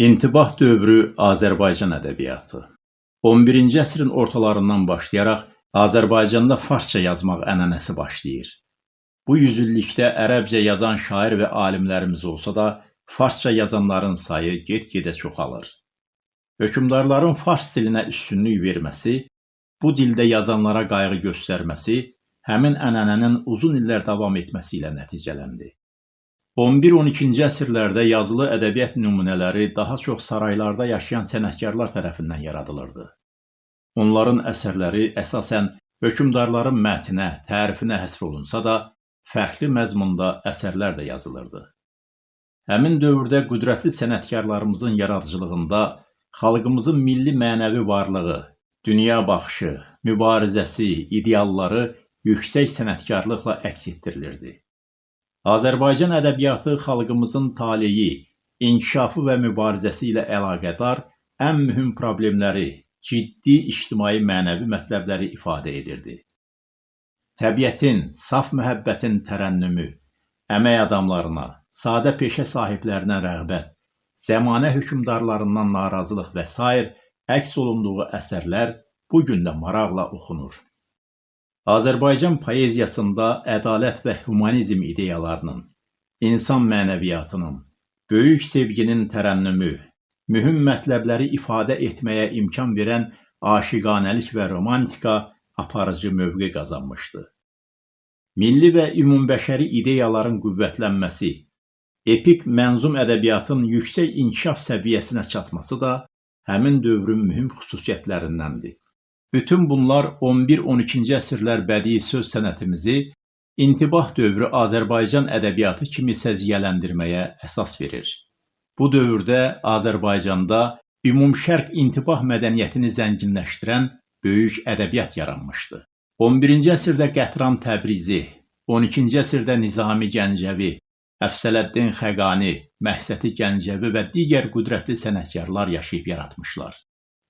İntibah dövrü Azərbaycan ədəbiyyatı 11-ci əsrin ortalarından başlayaraq Azərbaycanda farsça yazmaq ənənəsi başlayır. Bu yüzillikdə ərəbcə yazan şair və alimlərimiz olsa da, farsça yazanların sayı get-gedə çoxalır. Hökmdarların fars dilinə üstünlük verməsi, bu dildə yazanlara qayğı göstərməsi həmin ənənənin uzun illər davam etməsi ilə nəticələndi. 11-12-ci əsrlərdə yazılı ədəbiyyat nümunələri daha çox saraylarda yaşayan sənətkarlar tərəfindən yaradılırdı. Onların əsərləri əsasən hökmdarların mətinə, tərifinə həsr olunsa da, fərqli məzmunda əsərlər də yazılırdı. Həmin dövrdə qüdrətli sənətkarlarımızın yaradıcılığında xalqımızın milli mənəvi varlığı, dünya baxışı, mübarizəsi, idealları yüksək sənətkarlıqla əks etdirilirdi. Azərbaycan ədəbiyyatı xalqımızın taleyi, inkişafı və mübarizəsi ilə əlaqədar ən mühüm problemləri, ciddi ictimai-mənəvi mətləbləri ifadə edirdi. Təbiətin, saf məhəbbətin tərənnümü, əmək adamlarına, sadə peşə sahiblərinə rəğbət, zəmanə hökmdarlarından narazılıq və s. əks olunduğu əsərlər bu gün də maraqla oxunur. Azərbaycan poeziyasında ədalət və humanizm ideyalarının, insan mənəviyyatının, böyük sevginin tərənnümü, mühüm mətləbləri ifadə etməyə imkan verən aşiqanəlik və romantika aparıcı mövqe qazanmışdı. Milli və ümumbəşəri ideyaların qüvvətlənməsi, epik mənzum ədəbiyyatın yüksək inkişaf səviyyəsinə çatması da həmin dövrün mühüm xüsusiyyətlərindəndir. Bütün bunlar 11-12-ci əsrlər bədii söz sənətimizi intibah dövrü Azərbaycan ədəbiyyatı kimi səciyyələndirməyə əsas verir. Bu dövrdə Azərbaycanda ümumşərq intibah mədəniyyətini zənginləşdirən böyük ədəbiyyat yaranmışdı. 11-ci əsrdə Qətran Təbrizi, 12-ci əsrdə Nizami Gəncəvi, Əfsələddin Xəqani, Məhsəti Gəncəvi və digər qüdrətli sənətkarlar yaşayıb yaratmışlar.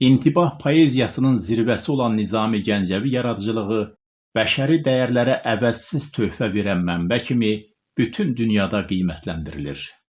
İntibah poeziyasının zirvəsi olan Nizami Gəncəvi yaradıcılığı bəşəri dəyərlərə əvəzsiz töhfə verən mənbə kimi bütün dünyada qiymətləndirilir.